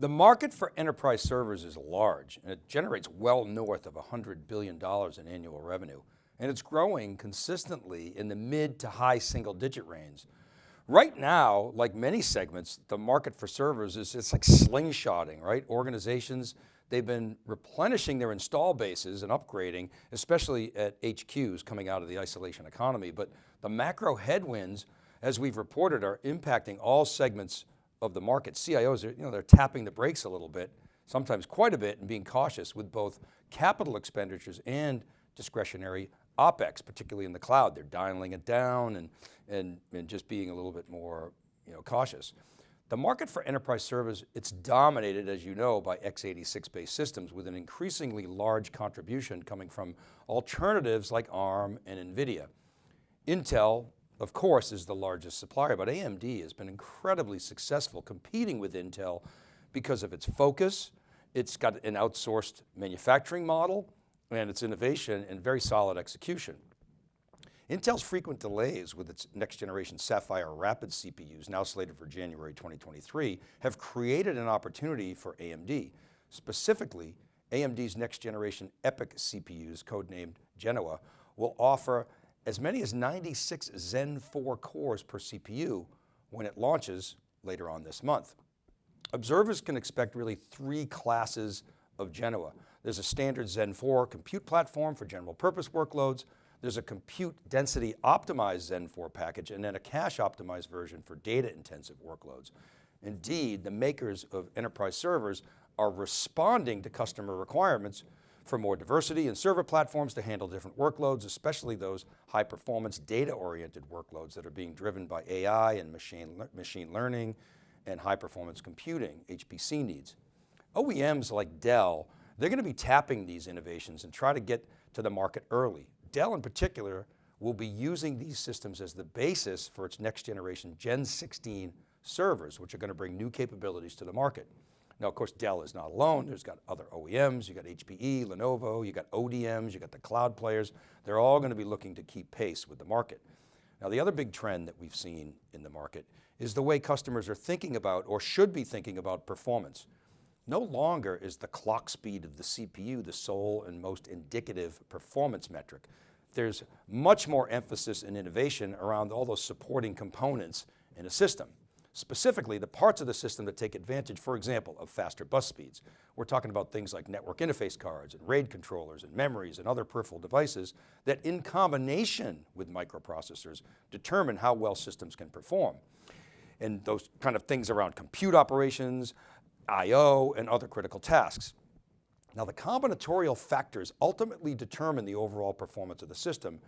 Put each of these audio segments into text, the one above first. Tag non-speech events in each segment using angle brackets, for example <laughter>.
The market for enterprise servers is large and it generates well north of $100 billion in annual revenue. And it's growing consistently in the mid to high single digit range. Right now, like many segments, the market for servers is it's like slingshotting, right? Organizations, they've been replenishing their install bases and upgrading, especially at HQs coming out of the isolation economy. But the macro headwinds, as we've reported, are impacting all segments of the market. CIOs are, you know, they're tapping the brakes a little bit, sometimes quite a bit and being cautious with both capital expenditures and discretionary OpEx, particularly in the cloud. They're dialing it down and, and, and just being a little bit more you know, cautious. The market for enterprise servers, it's dominated, as you know, by x86 based systems with an increasingly large contribution coming from alternatives like ARM and NVIDIA. Intel of course, is the largest supplier, but AMD has been incredibly successful competing with Intel because of its focus. It's got an outsourced manufacturing model and its innovation and very solid execution. Intel's frequent delays with its next generation Sapphire Rapid CPUs, now slated for January 2023, have created an opportunity for AMD. Specifically, AMD's next generation EPYC CPUs, codenamed Genoa, will offer as many as 96 Zen 4 cores per CPU when it launches later on this month. Observers can expect really three classes of Genoa. There's a standard Zen 4 compute platform for general purpose workloads. There's a compute density optimized Zen 4 package and then a cache optimized version for data intensive workloads. Indeed, the makers of enterprise servers are responding to customer requirements for more diversity in server platforms to handle different workloads, especially those high performance data oriented workloads that are being driven by AI and machine, machine learning and high performance computing, HPC needs. OEMs like Dell, they're going to be tapping these innovations and try to get to the market early. Dell in particular will be using these systems as the basis for its next generation Gen 16 servers, which are going to bring new capabilities to the market. Now, of course, Dell is not alone. There's got other OEMs, you got HPE, Lenovo, you got ODMs, you got the cloud players. They're all going to be looking to keep pace with the market. Now, the other big trend that we've seen in the market is the way customers are thinking about or should be thinking about performance. No longer is the clock speed of the CPU the sole and most indicative performance metric. There's much more emphasis and innovation around all those supporting components in a system. Specifically, the parts of the system that take advantage, for example, of faster bus speeds. We're talking about things like network interface cards and RAID controllers and memories and other peripheral devices that in combination with microprocessors determine how well systems can perform. And those kind of things around compute operations, IO, and other critical tasks. Now the combinatorial factors ultimately determine the overall performance of the system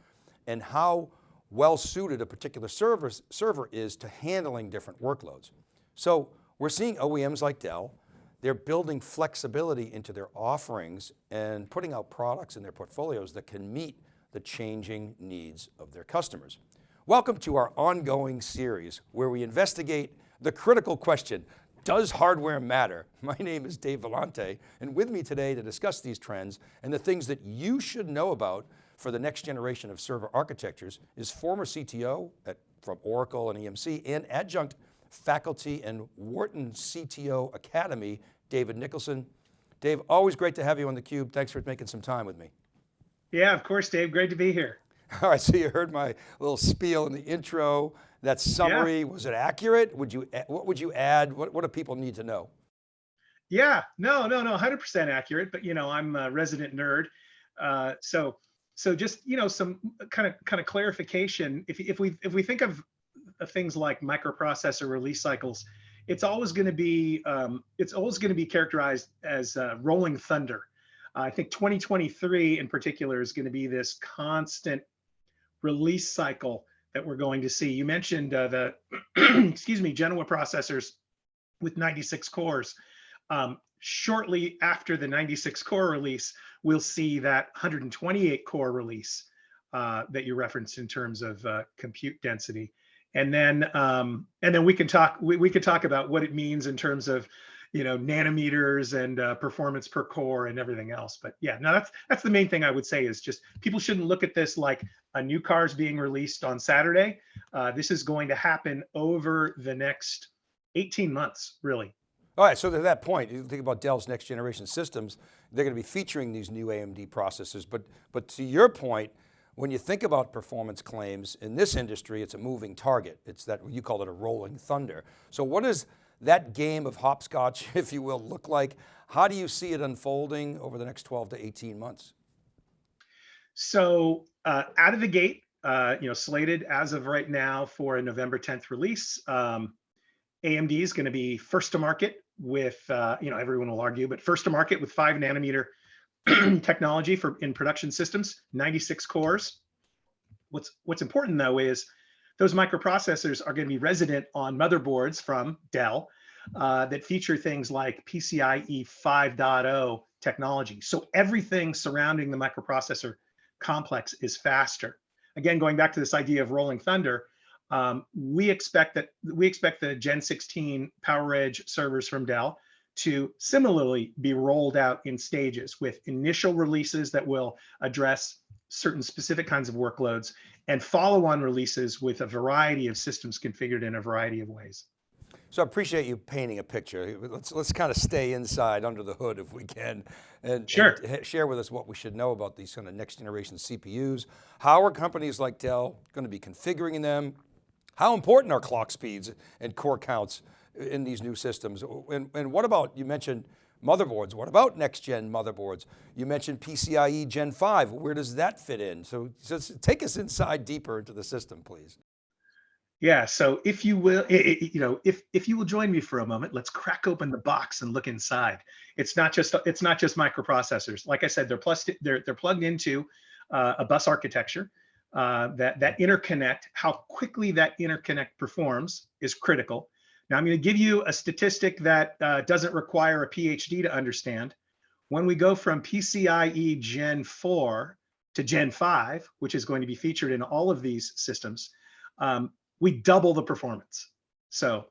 and how well suited a particular server, server is to handling different workloads. So we're seeing OEMs like Dell, they're building flexibility into their offerings and putting out products in their portfolios that can meet the changing needs of their customers. Welcome to our ongoing series where we investigate the critical question, does hardware matter? <laughs> My name is Dave Vellante and with me today to discuss these trends and the things that you should know about for the next generation of server architectures is former CTO at, from Oracle and EMC and adjunct faculty and Wharton CTO Academy, David Nicholson. Dave, always great to have you on theCUBE. Thanks for making some time with me. Yeah, of course, Dave, great to be here. <laughs> All right, so you heard my little spiel in the intro, that summary, yeah. was it accurate? Would you, what would you add? What, what do people need to know? Yeah, no, no, no, 100% accurate, but you know, I'm a resident nerd. Uh, so so just you know some kind of kind of clarification. If if we if we think of things like microprocessor release cycles, it's always going to be um, it's always going to be characterized as uh, rolling thunder. Uh, I think 2023 in particular is going to be this constant release cycle that we're going to see. You mentioned uh, the <clears throat> excuse me Genoa processors with 96 cores. Um, shortly after the 96 core release, we'll see that 128 core release uh, that you referenced in terms of uh, compute density. And then um, and then we can talk we, we could talk about what it means in terms of you know nanometers and uh, performance per core and everything else. But yeah, no, that's that's the main thing I would say is just people shouldn't look at this like a new car is being released on Saturday. Uh, this is going to happen over the next 18 months, really. All right, so to that point, you think about Dell's next generation systems, they're going to be featuring these new AMD processors, but, but to your point, when you think about performance claims in this industry, it's a moving target. It's that, you call it a rolling thunder. So what does that game of hopscotch, <laughs> if you will, look like? How do you see it unfolding over the next 12 to 18 months? So uh, out of the gate, uh, you know, slated as of right now for a November 10th release. Um, AMD is going to be first to market with, uh, you know, everyone will argue, but first to market with five nanometer <clears throat> technology for in production systems, 96 cores. What's what's important though is those microprocessors are going to be resident on motherboards from Dell uh, that feature things like PCIe 5.0 technology. So everything surrounding the microprocessor complex is faster. Again, going back to this idea of rolling thunder, um, we expect that we expect the Gen 16 PowerEdge servers from Dell to similarly be rolled out in stages with initial releases that will address certain specific kinds of workloads and follow-on releases with a variety of systems configured in a variety of ways. So I appreciate you painting a picture. Let's, let's kind of stay inside under the hood if we can and, sure. and share with us what we should know about these kind of next generation CPUs. How are companies like Dell going to be configuring them? How important are clock speeds and core counts in these new systems? And, and what about, you mentioned motherboards. What about next gen motherboards? You mentioned PCIe Gen 5. Where does that fit in? So, take us inside deeper into the system, please. Yeah. So if you will, you know, if if you will join me for a moment, let's crack open the box and look inside. It's not just it's not just microprocessors. Like I said, they're plus they're they're plugged into uh, a bus architecture. Uh, that that interconnect, how quickly that interconnect performs is critical. Now I'm going to give you a statistic that uh, doesn't require a PhD to understand. When we go from PCIe Gen 4 to Gen 5, which is going to be featured in all of these systems, um, we double the performance. So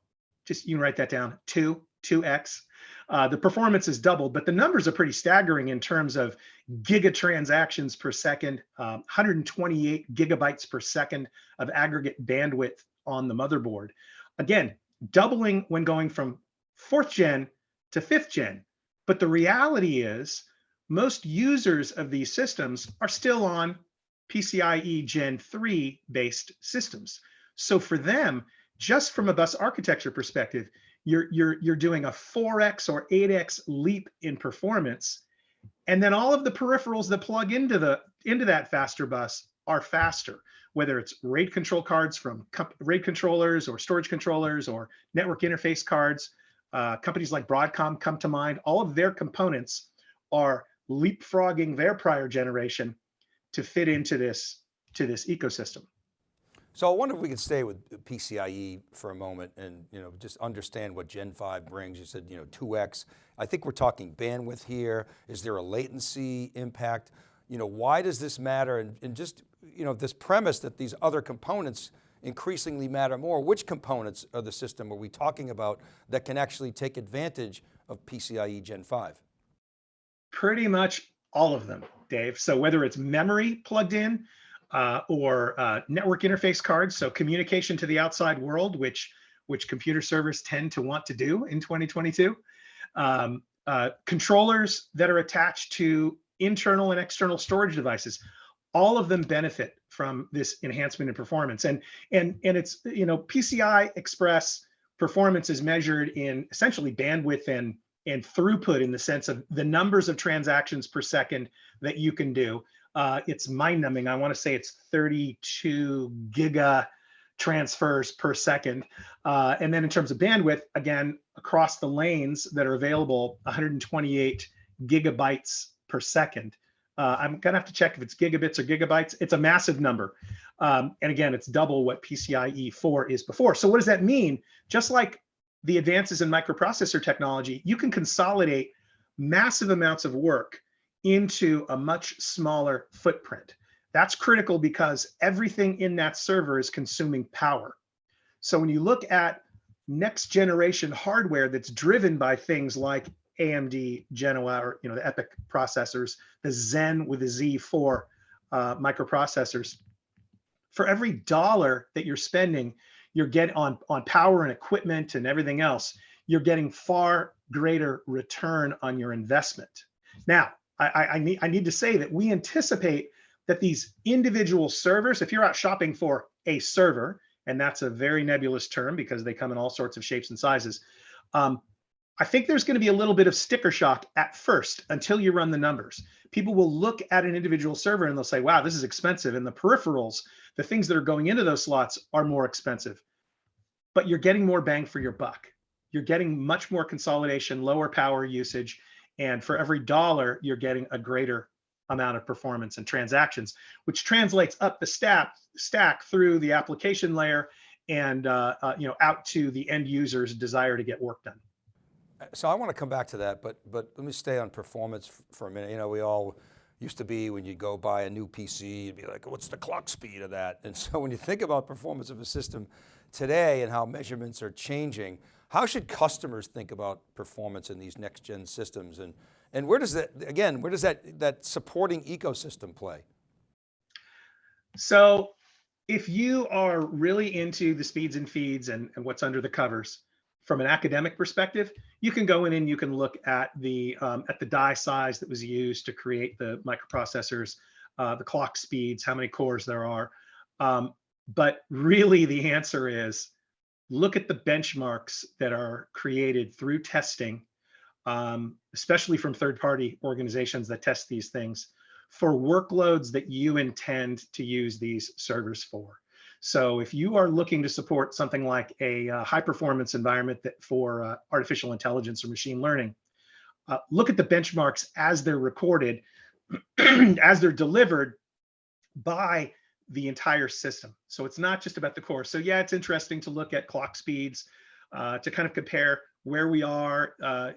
just you can write that down, two, 2x. Uh, the performance is doubled, but the numbers are pretty staggering in terms of giga transactions per second, um, 128 gigabytes per second of aggregate bandwidth on the motherboard. Again, doubling when going from fourth gen to fifth gen. But the reality is most users of these systems are still on PCIe Gen 3 based systems. So for them, just from a bus architecture perspective, you're, you're, you're doing a 4x or 8x leap in performance. And then all of the peripherals that plug into, the, into that faster bus are faster, whether it's RAID control cards from RAID controllers or storage controllers or network interface cards. Uh, companies like Broadcom come to mind. All of their components are leapfrogging their prior generation to fit into this, to this ecosystem. So I wonder if we could stay with PCIe for a moment and you know just understand what Gen 5 brings. You said you know 2x. I think we're talking bandwidth here. Is there a latency impact? You know, why does this matter? And, and just you know this premise that these other components increasingly matter more. Which components of the system are we talking about that can actually take advantage of PCIe Gen 5? Pretty much all of them, Dave. So whether it's memory plugged in, uh, or uh, network interface cards, so communication to the outside world, which which computer servers tend to want to do in 2022. Um, uh, controllers that are attached to internal and external storage devices, all of them benefit from this enhancement in performance. And and and it's you know PCI Express performance is measured in essentially bandwidth and and throughput in the sense of the numbers of transactions per second that you can do. Uh, it's mind numbing. I want to say it's 32 giga transfers per second. Uh, and then in terms of bandwidth, again, across the lanes that are available, 128 gigabytes per second. Uh, I'm gonna have to check if it's gigabits or gigabytes. It's a massive number. Um, and again, it's double what PCIe 4 is before. So what does that mean? Just like the advances in microprocessor technology, you can consolidate massive amounts of work into a much smaller footprint. That's critical because everything in that server is consuming power. So when you look at next generation hardware that's driven by things like AMD Genoa or you know the EPYC processors, the Zen with the Z4 uh, microprocessors, for every dollar that you're spending, you're getting on on power and equipment and everything else, you're getting far greater return on your investment. Now, I, I, need, I need to say that we anticipate that these individual servers, if you're out shopping for a server, and that's a very nebulous term because they come in all sorts of shapes and sizes, um, I think there's going to be a little bit of sticker shock at first until you run the numbers. People will look at an individual server and they'll say, wow, this is expensive. And the peripherals, the things that are going into those slots are more expensive. But you're getting more bang for your buck. You're getting much more consolidation, lower power usage. And for every dollar, you're getting a greater amount of performance and transactions, which translates up the stack, stack through the application layer and uh, uh, you know out to the end user's desire to get work done. So I want to come back to that, but, but let me stay on performance for a minute. You know, we all used to be when you go buy a new PC, you'd be like, what's the clock speed of that? And so when you think about performance of a system today and how measurements are changing, how should customers think about performance in these next gen systems? And, and where does that, again, where does that, that supporting ecosystem play? So if you are really into the speeds and feeds and, and what's under the covers, from an academic perspective, you can go in and you can look at the um, at the die size that was used to create the microprocessors, uh, the clock speeds, how many cores there are. Um, but really the answer is look at the benchmarks that are created through testing, um, especially from third-party organizations that test these things for workloads that you intend to use these servers for. So if you are looking to support something like a uh, high performance environment that for uh, artificial intelligence or machine learning, uh, look at the benchmarks as they're recorded, <clears throat> as they're delivered by the entire system. So it's not just about the core. So yeah, it's interesting to look at clock speeds uh, to kind of compare where we are uh,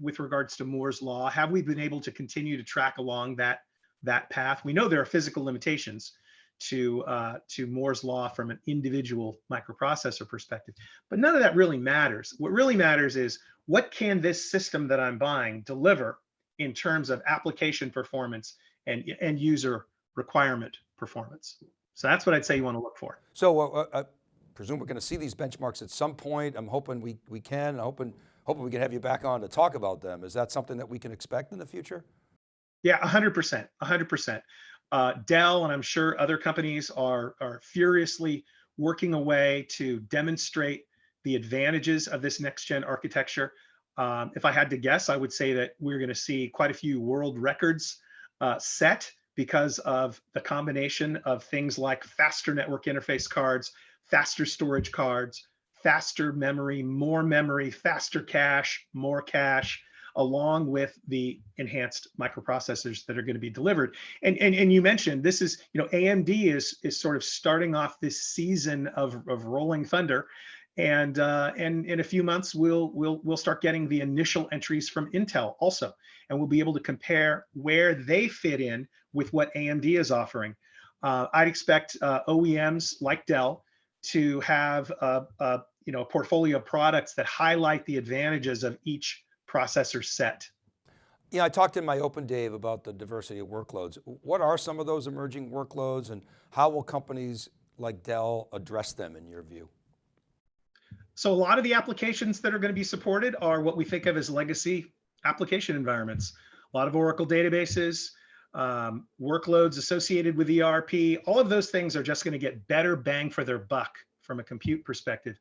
with regards to Moore's law. Have we been able to continue to track along that that path? We know there are physical limitations to uh, to Moore's law from an individual microprocessor perspective. But none of that really matters. What really matters is what can this system that I'm buying deliver in terms of application performance and end user requirement performance. So that's what I'd say you want to look for. So uh, uh, I presume we're going to see these benchmarks at some point. I'm hoping we, we can, I'm hoping, hoping we can have you back on to talk about them. Is that something that we can expect in the future? Yeah, 100%, 100%. Uh, Dell and I'm sure other companies are, are furiously working away to demonstrate the advantages of this next gen architecture. Um, if I had to guess, I would say that we're going to see quite a few world records uh, set because of the combination of things like faster network interface cards, faster storage cards, faster memory, more memory, faster cache, more cache, along with the enhanced microprocessors that are going to be delivered. And, and, and you mentioned this is, you know, AMD is, is sort of starting off this season of, of rolling thunder. And, uh, and in a few months, we'll, we'll, we'll start getting the initial entries from Intel also. And we'll be able to compare where they fit in with what AMD is offering. Uh, I'd expect uh, OEMs like Dell to have a, a, you know, a portfolio of products that highlight the advantages of each processor set. Yeah, I talked in my open Dave about the diversity of workloads. What are some of those emerging workloads and how will companies like Dell address them in your view? So a lot of the applications that are going to be supported are what we think of as legacy application environments. A lot of Oracle databases, um, workloads associated with ERP, all of those things are just going to get better bang for their buck from a compute perspective.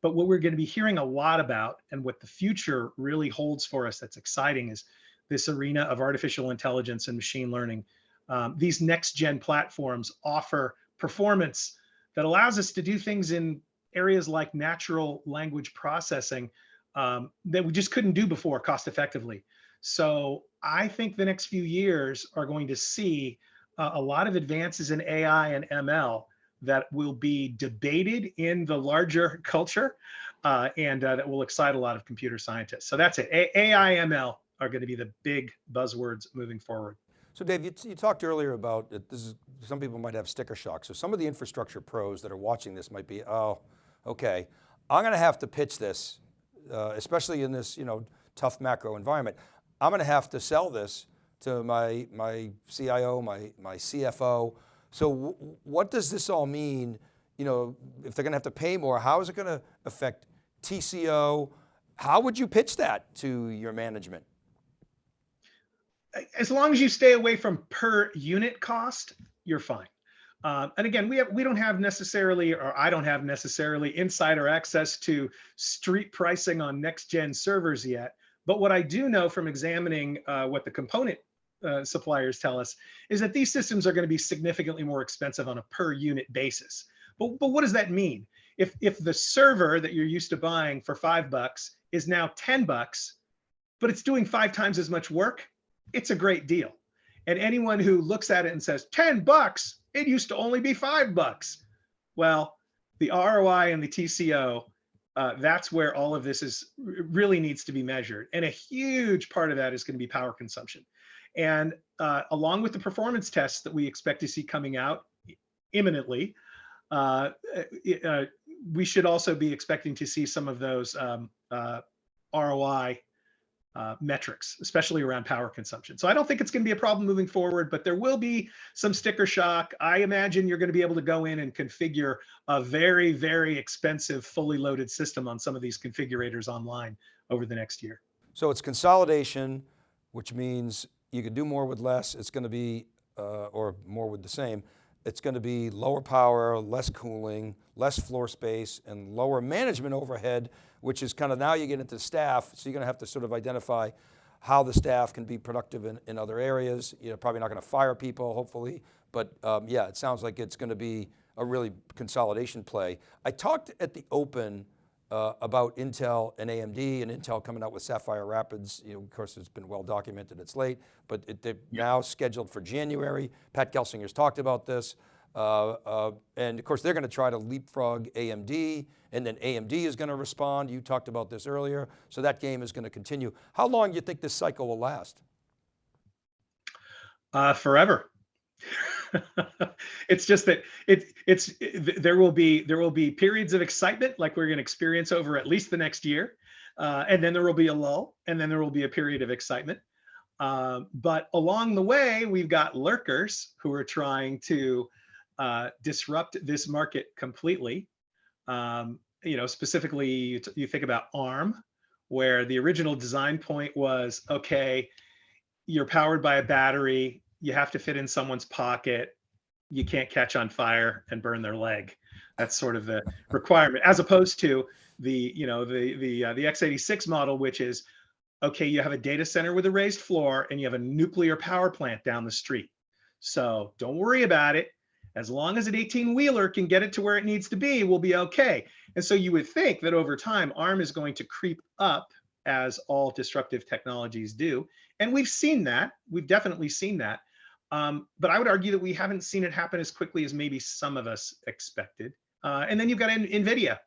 But what we're going to be hearing a lot about and what the future really holds for us that's exciting is this arena of artificial intelligence and machine learning. Um, these next gen platforms offer performance that allows us to do things in areas like natural language processing um, that we just couldn't do before cost effectively. So I think the next few years are going to see uh, a lot of advances in AI and ML that will be debated in the larger <laughs> culture uh, and uh, that will excite a lot of computer scientists. So that's it. A AI, ML are going to be the big buzzwords moving forward. So Dave, you, you talked earlier about this is, some people might have sticker shock. So some of the infrastructure pros that are watching this might be, oh, okay, I'm going to have to pitch this, uh, especially in this you know tough macro environment. I'm going to have to sell this to my, my CIO, my, my CFO, so what does this all mean? You know, if they're going to have to pay more, how is it going to affect TCO How would you pitch that to your management? As long as you stay away from per unit cost, you're fine. Um, and again, we have we don't have necessarily, or I don't have necessarily insider access to street pricing on next gen servers yet. But what I do know from examining uh, what the component uh, suppliers tell us is that these systems are going to be significantly more expensive on a per unit basis. But, but what does that mean? If, if the server that you're used to buying for five bucks is now 10 bucks, but it's doing five times as much work, it's a great deal. And anyone who looks at it and says 10 bucks, it used to only be five bucks. Well, the ROI and the TCO, uh, that's where all of this is really needs to be measured. And a huge part of that is going to be power consumption. And uh, along with the performance tests that we expect to see coming out imminently, uh, uh, we should also be expecting to see some of those um, uh, ROI uh, metrics, especially around power consumption. So I don't think it's going to be a problem moving forward, but there will be some sticker shock. I imagine you're going to be able to go in and configure a very, very expensive, fully loaded system on some of these configurators online over the next year. So it's consolidation, which means you can do more with less. It's going to be, uh, or more with the same. It's going to be lower power, less cooling, less floor space, and lower management overhead, which is kind of now you get into staff, so you're going to have to sort of identify how the staff can be productive in, in other areas. You're probably not going to fire people, hopefully, but um, yeah, it sounds like it's going to be a really consolidation play. I talked at the open uh, about Intel and AMD and Intel coming out with Sapphire Rapids. You know, of course, it's been well documented, it's late, but it, they're yeah. now scheduled for January. Pat Gelsinger's talked about this. Uh, uh, and of course, they're going to try to leapfrog AMD, and then AMD is going to respond. You talked about this earlier. So that game is going to continue. How long do you think this cycle will last? Uh, forever. <laughs> <laughs> it's just that it, it's it, there will be there will be periods of excitement like we're going to experience over at least the next year, uh, and then there will be a lull, and then there will be a period of excitement. Uh, but along the way, we've got lurkers who are trying to uh, disrupt this market completely. Um, you know, specifically, you, you think about ARM, where the original design point was okay, you're powered by a battery you have to fit in someone's pocket. You can't catch on fire and burn their leg. That's sort of the requirement, as opposed to the you know the the uh, the x86 model, which is okay. You have a data center with a raised floor, and you have a nuclear power plant down the street. So don't worry about it. As long as an 18 wheeler can get it to where it needs to be, we'll be okay. And so you would think that over time, ARM is going to creep up as all disruptive technologies do. And we've seen that. We've definitely seen that. Um, but I would argue that we haven't seen it happen as quickly as maybe some of us expected. Uh, and then you've got NVIDIA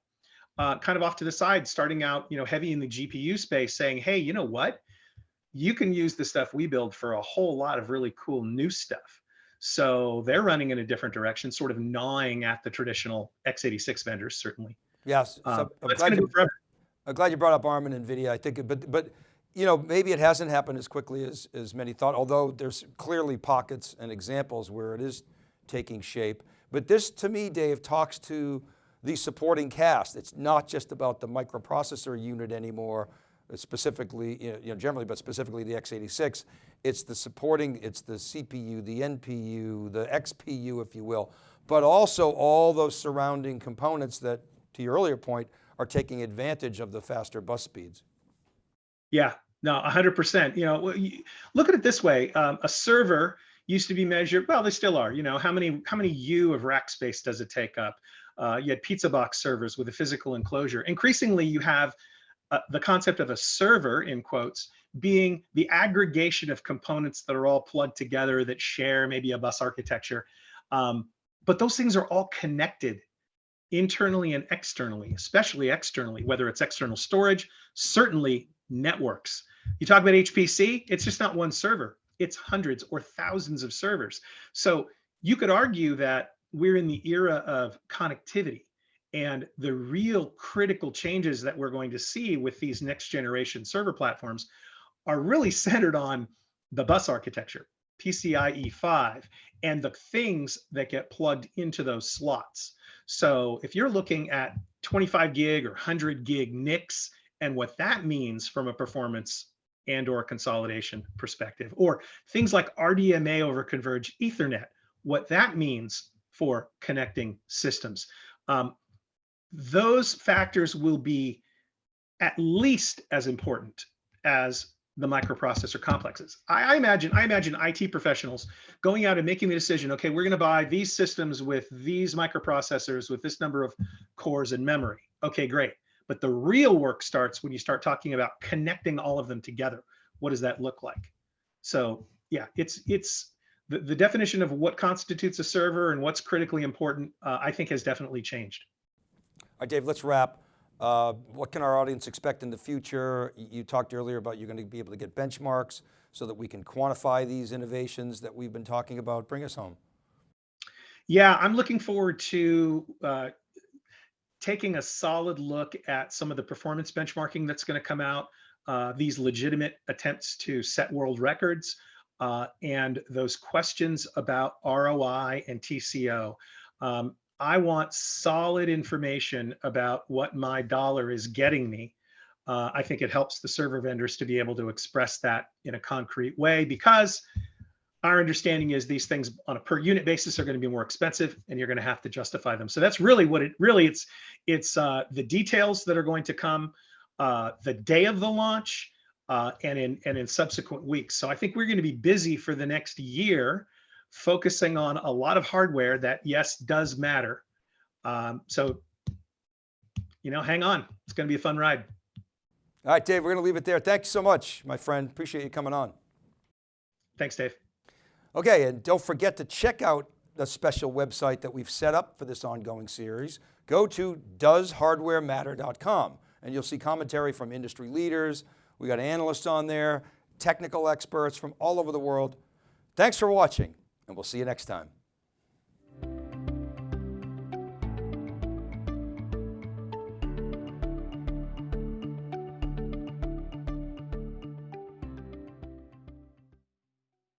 uh, kind of off to the side, starting out, you know, heavy in the GPU space saying, hey, you know what? You can use the stuff we build for a whole lot of really cool new stuff. So they're running in a different direction, sort of gnawing at the traditional x86 vendors, certainly. Yes, so um, I'm, glad you, I'm glad you brought up ARM and NVIDIA. I think, but, but you know, maybe it hasn't happened as quickly as, as many thought, although there's clearly pockets and examples where it is taking shape. But this to me, Dave, talks to the supporting cast. It's not just about the microprocessor unit anymore, specifically, you know, generally, but specifically the x86. It's the supporting, it's the CPU, the NPU, the XPU, if you will, but also all those surrounding components that, to your earlier point, are taking advantage of the faster bus speeds. Yeah, no, 100%. You know, look at it this way. Um, a server used to be measured, well, they still are, you know, how many, how many U of rack space does it take up? Uh, you had pizza box servers with a physical enclosure. Increasingly, you have uh, the concept of a server, in quotes, being the aggregation of components that are all plugged together that share maybe a bus architecture. Um, but those things are all connected internally and externally, especially externally, whether it's external storage, certainly networks. You talk about HPC, it's just not one server, it's hundreds or thousands of servers. So you could argue that we're in the era of connectivity and the real critical changes that we're going to see with these next generation server platforms are really <laughs> centered on the bus architecture, PCIe 5, and the things that get plugged into those slots. So if you're looking at 25 gig or 100 gig NICs and what that means from a performance and or consolidation perspective, or things like RDMA over converged Ethernet, what that means for connecting systems. Um, those factors will be at least as important as the microprocessor complexes. I, I, imagine I imagine IT professionals going out and making the decision, okay, we're going to buy these systems with these microprocessors with this number of cores and memory. Okay, great. But the real work starts when you start talking about connecting all of them together. What does that look like? So yeah, it's it's the, the definition of what constitutes a server and what's critically important, uh, I think has definitely changed. All right, Dave, let's wrap. Uh, what can our audience expect in the future? You talked earlier about you're going to be able to get benchmarks so that we can quantify these innovations that we've been talking about. Bring us home. Yeah, I'm looking forward to uh, taking a solid look at some of the performance benchmarking that's going to come out, uh, these legitimate attempts to set world records, uh, and those questions about ROI and TCO. Um, I want solid information about what my dollar is getting me. Uh, I think it helps the server vendors to be able to express that in a concrete way because our understanding is these things on a per unit basis are going to be more expensive and you're going to have to justify them. So that's really what it really it's it's uh, the details that are going to come uh, the day of the launch uh, and in and in subsequent weeks. So I think we're going to be busy for the next year focusing on a lot of hardware that yes does matter. Um, so you know, hang on. It's going to be a fun ride. All right, Dave, we're going to leave it there. Thanks so much, my friend. Appreciate you coming on. Thanks, Dave. Okay, and don't forget to check out the special website that we've set up for this ongoing series. Go to doeshardwarematter.com and you'll see commentary from industry leaders. We got analysts on there, technical experts from all over the world. Thanks for watching and we'll see you next time.